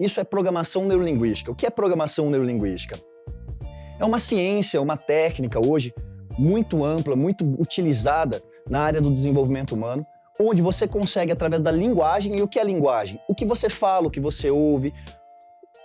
Isso é programação neurolinguística. O que é programação neurolinguística? É uma ciência, uma técnica hoje muito ampla, muito utilizada na área do desenvolvimento humano, onde você consegue, através da linguagem, e o que é linguagem? O que você fala, o que você ouve,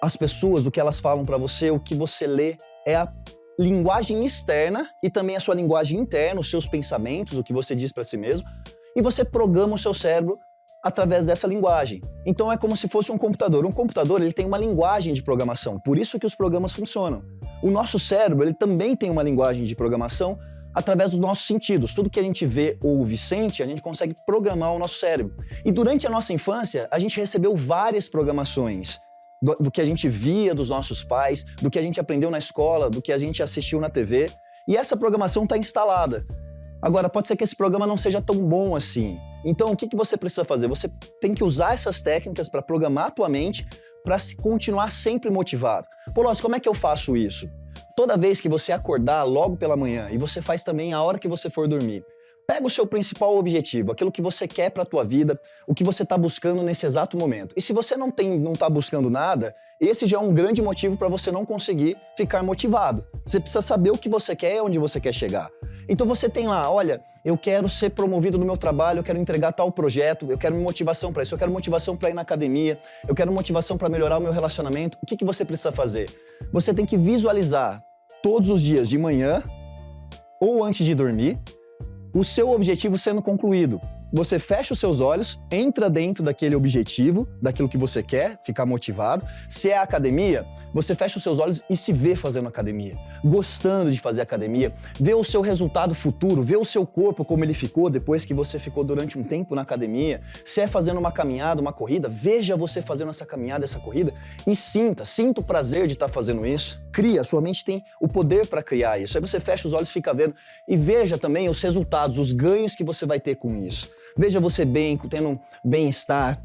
as pessoas, o que elas falam para você, o que você lê, é a linguagem externa e também a sua linguagem interna, os seus pensamentos, o que você diz para si mesmo, e você programa o seu cérebro através dessa linguagem. Então é como se fosse um computador. Um computador ele tem uma linguagem de programação, por isso que os programas funcionam. O nosso cérebro ele também tem uma linguagem de programação através dos nossos sentidos. Tudo que a gente vê, ouve, sente, a gente consegue programar o nosso cérebro. E durante a nossa infância, a gente recebeu várias programações do, do, que a gente via dos nossos pais, do que a gente aprendeu na escola, do que a gente assistiu na TV. E essa programação está instalada. Agora, pode ser que esse programa não seja tão bom assim. Então, o que, que você precisa fazer? Você tem que usar essas técnicas para programar a tua mente para continuar sempre motivado. Pô, Lóis, como é que eu faço isso? Toda vez que você acordar logo pela manhã, e você faz também a hora que você for dormir, Pega o seu principal objetivo, aquilo que você quer para a tua vida, o que você está buscando nesse exato momento. E se você não tem, não está buscando nada, esse já é um grande motivo para você não conseguir ficar motivado. Você precisa saber o que você quer e onde você quer chegar. Então você tem lá, olha, eu quero ser promovido no meu trabalho, eu quero entregar tal projeto, eu quero motivação para isso, eu quero motivação para ir na academia, eu quero motivação para melhorar o meu relacionamento. O que, que você precisa fazer? Você tem que visualizar todos os dias de manhã ou antes de dormir o seu objetivo sendo concluído. Você fecha os seus olhos, entra dentro daquele objetivo, daquilo que você quer, ficar motivado. Se é academia, você fecha os seus olhos e se vê fazendo academia, gostando de fazer academia, vê o seu resultado futuro, vê o seu corpo como ele ficou depois que você ficou durante um tempo na academia. Se é fazendo uma caminhada, uma corrida, veja você fazendo essa caminhada, essa corrida e sinta, sinta o prazer de estar fazendo isso. Cria, sua mente tem o poder para criar isso. Aí você fecha os olhos fica vendo e veja também os resultados, os ganhos que você vai ter com isso. Veja você bem, tendo um bem-estar,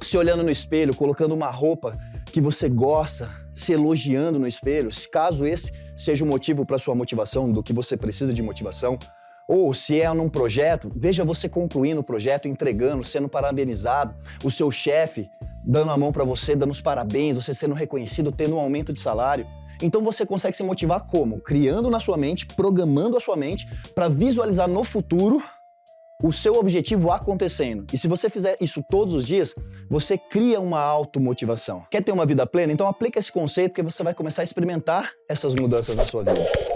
se olhando no espelho, colocando uma roupa que você gosta, se elogiando no espelho, se caso esse seja o motivo para sua motivação, do que você precisa de motivação, ou se é num projeto, veja você concluindo o projeto, entregando, sendo parabenizado, o seu chefe dando a mão para você, dando os parabéns, você sendo reconhecido, tendo um aumento de salário. Então você consegue se motivar como? Criando na sua mente, programando a sua mente para visualizar no futuro o seu objetivo acontecendo. E se você fizer isso todos os dias, você cria uma automotivação. Quer ter uma vida plena? Então aplica esse conceito porque você vai começar a experimentar essas mudanças na sua vida.